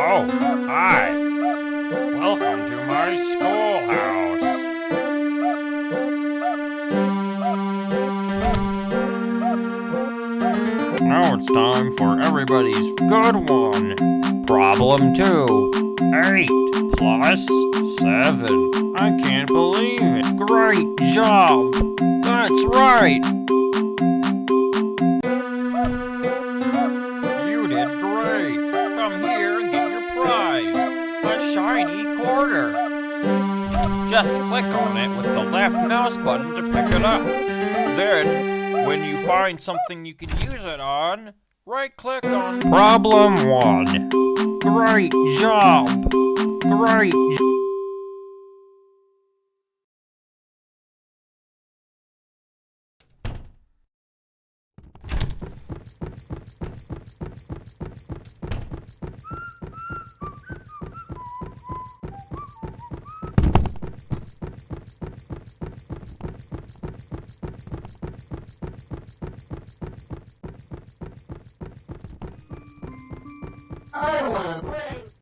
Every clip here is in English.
Oh, hi. Welcome to my schoolhouse. Now it's time for everybody's good one. Problem two. Eight plus seven. I can't believe it. Great job. That's right. Just click on it with the left mouse button to pick it up. Then, when you find something you can use it on, right click on Problem 1. Great job. Great I wanna play.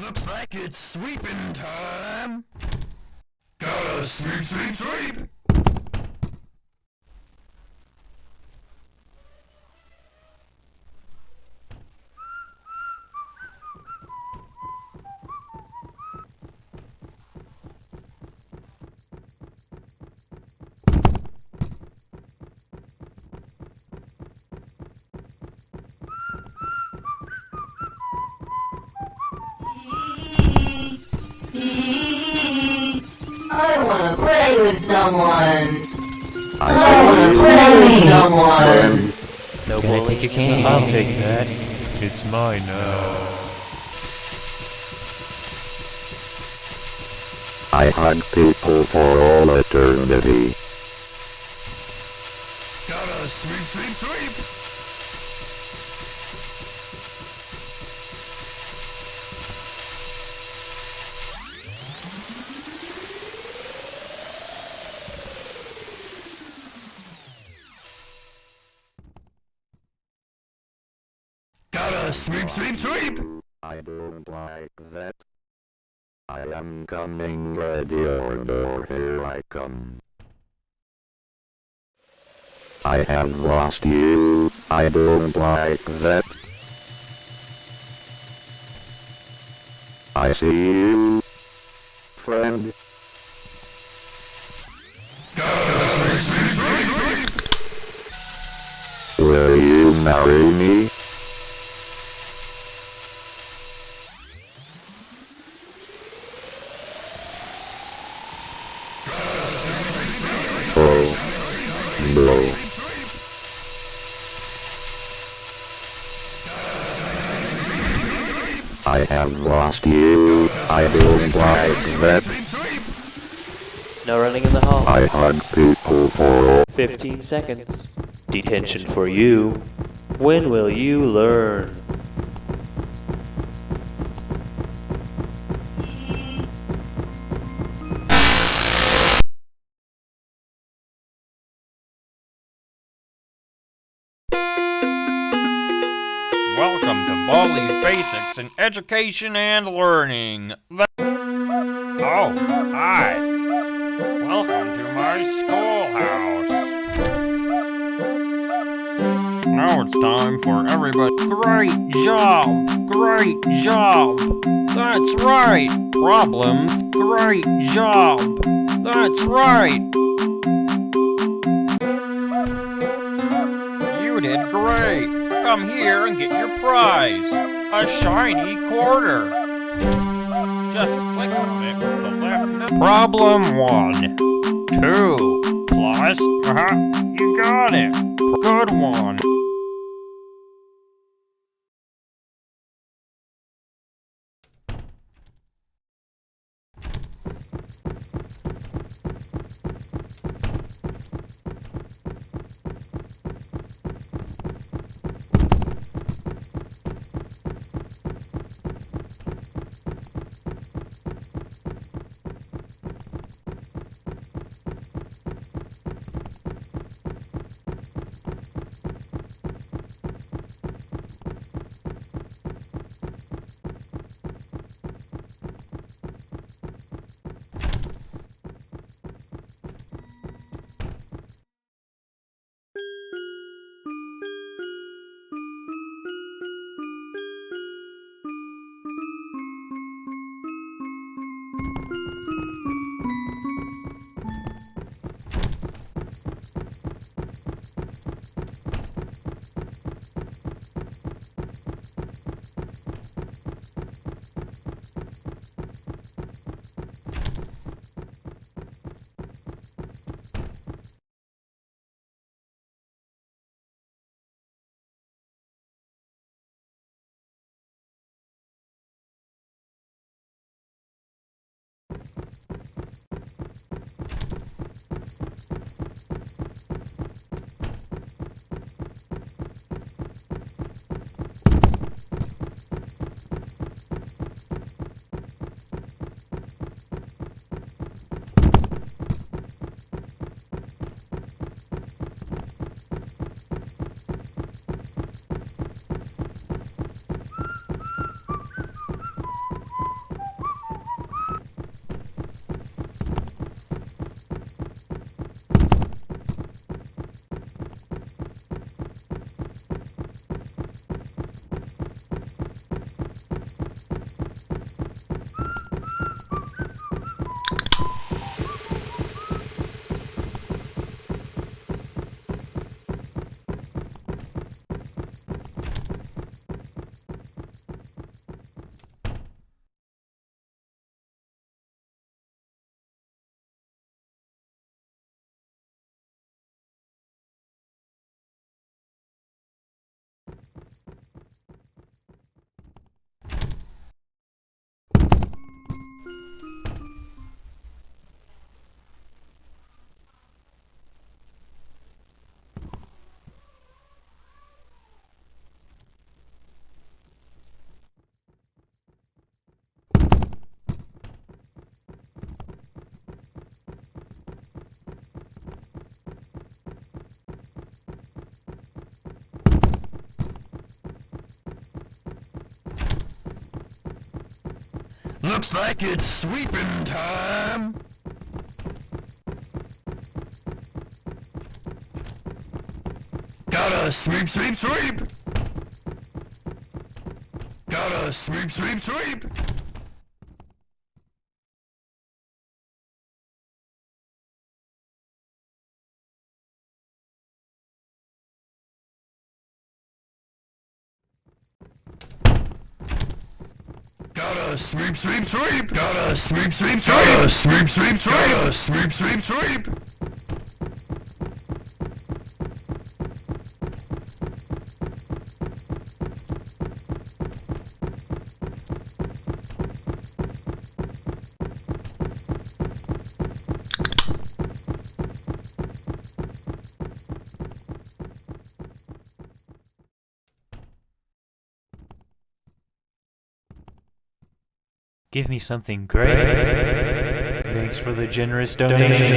Looks like it's sweeping time. Gotta sweep, sweep, sweep. Play with someone. I wanna play with someone. No Gonna take your cane. I'll take that. It's mine now. I hug people for all eternity. Sweep, sweep, sweep. I don't like that. I am coming ready or more here I come. I have lost you. I don't like that. I see you, friend. Gotta sweep, sweep, sweep, sweep. Will you marry me? Lost you. I don't like that. No running in the hall. I hug people for 15 seconds. Detention for you. When will you learn? Baldi's Basics in Education and Learning. Oh, hi. Welcome to my schoolhouse. Now it's time for everybody. Great job! Great job! That's right! Problem. Great job! That's right! You did great! Come here and get your prize! A shiny quarter! Just click on it with the left. Problem one. Two. Plus. Uh-huh. You got it. Good one. Looks like it's sweeping time. Gotta sweep, sweep, sweep. Gotta sweep, sweep, sweep. Sweep, sweep, sweep. Gotta sweep, sweep, sweep. Sweep, sweep, sweep. Sweep, sweep, sweep. Give me something great. Thanks for the generous donation.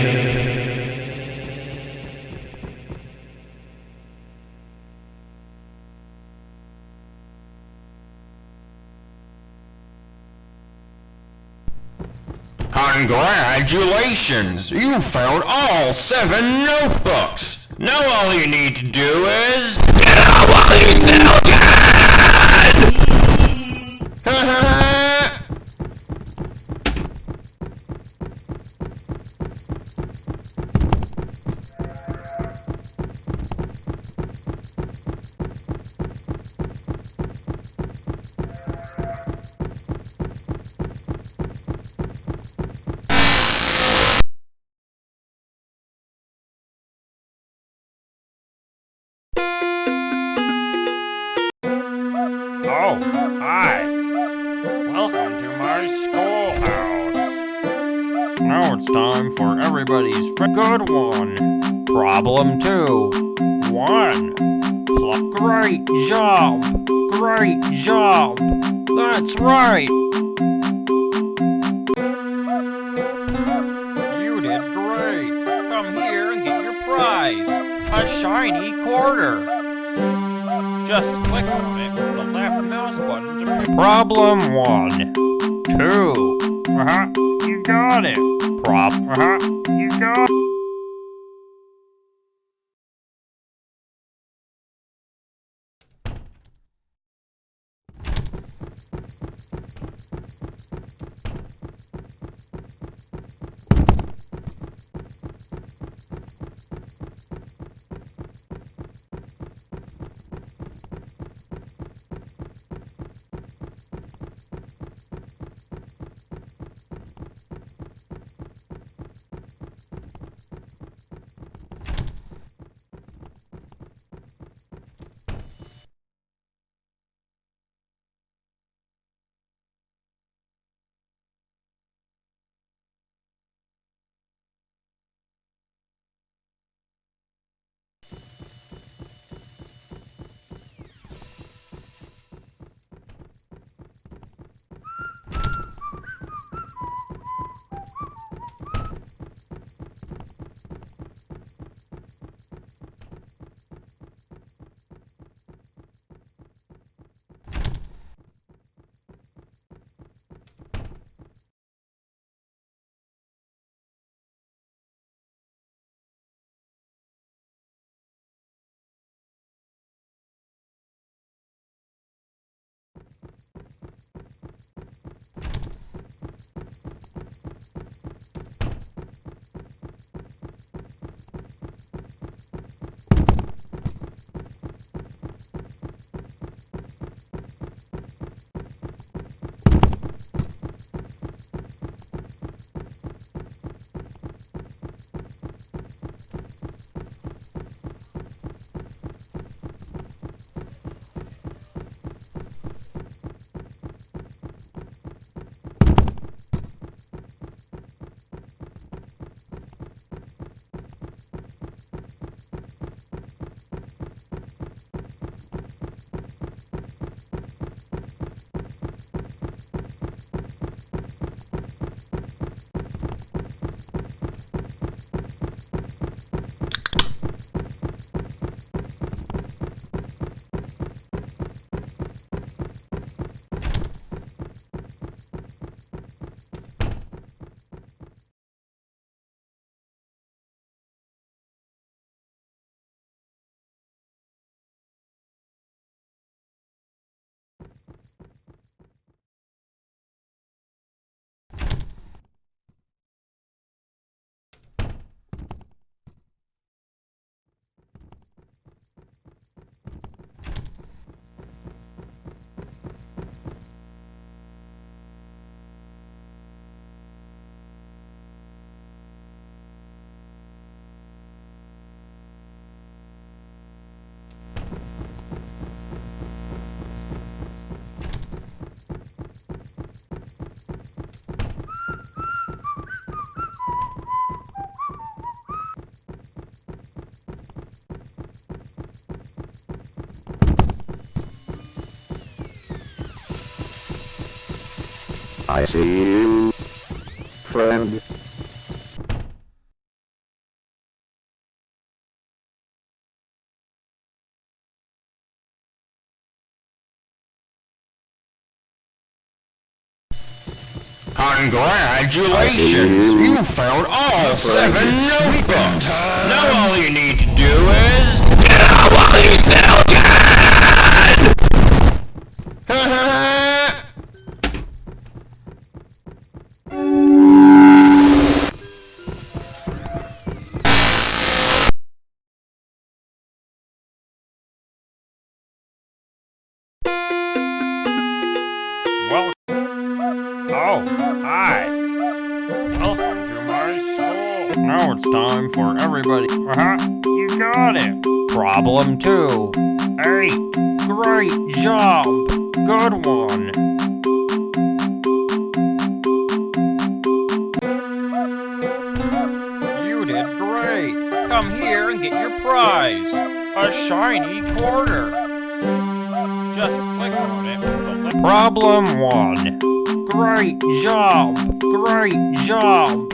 Congratulations! You found all seven notebooks! Now all you need to do is... Get out while you still can! Now it's time for everybody's good one. Problem two. One. Pluck. Great job. Great job. That's right. You did great. Come here and get your prize. A shiny quarter. Just click on it with the left mouse button to. Problem one. Two. Uh huh. You got it. Prop. Uh huh. You got. I see you, friend. Congratulations! You found all seven notebooks! Now all you need to do is... Get out while you it's time for everybody... Uh-huh, you got it! Problem two. Eight. Great job! Good one! You did great! Come here and get your prize! A shiny quarter! Just click on it. Problem one. Great job! Great job!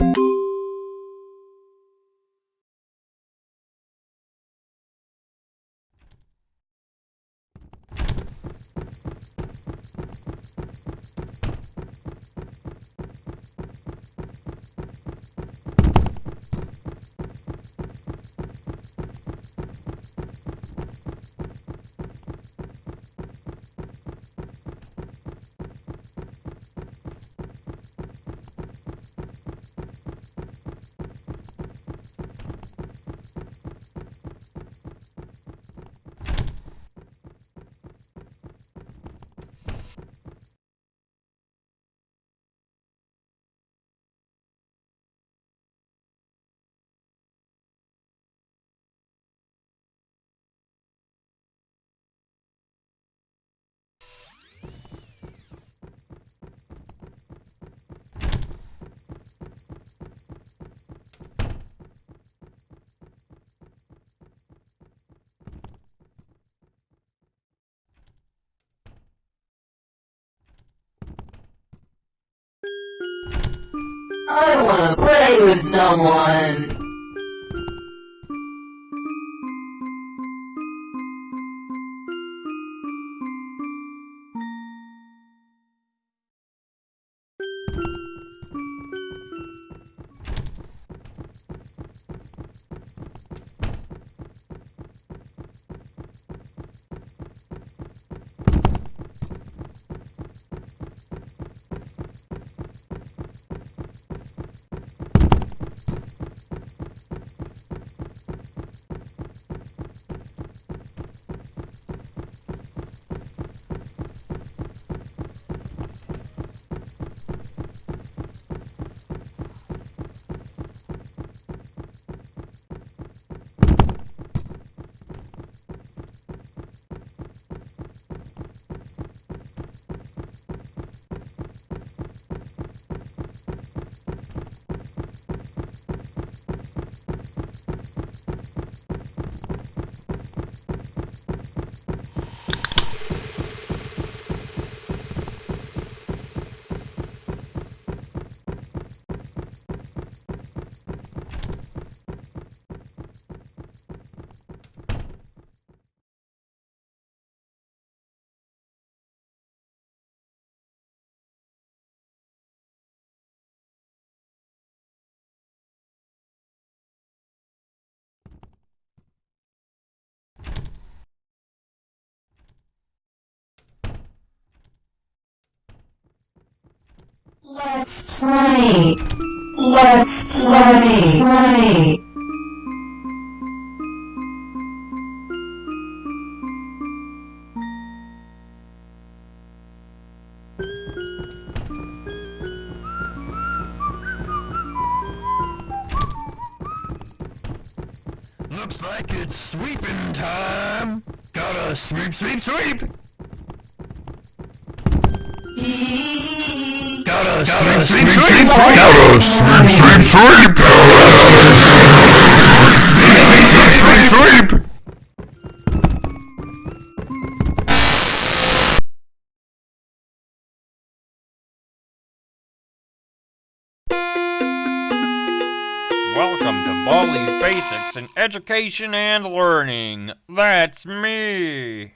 I wanna play with someone. Let's play. Let's play. Looks like it's sweeping time. Gotta sweep, sweep, sweep. Sweep, sweep, sweep, sweep, Welcome to Baldi's Basics in Education and Learning. That's me.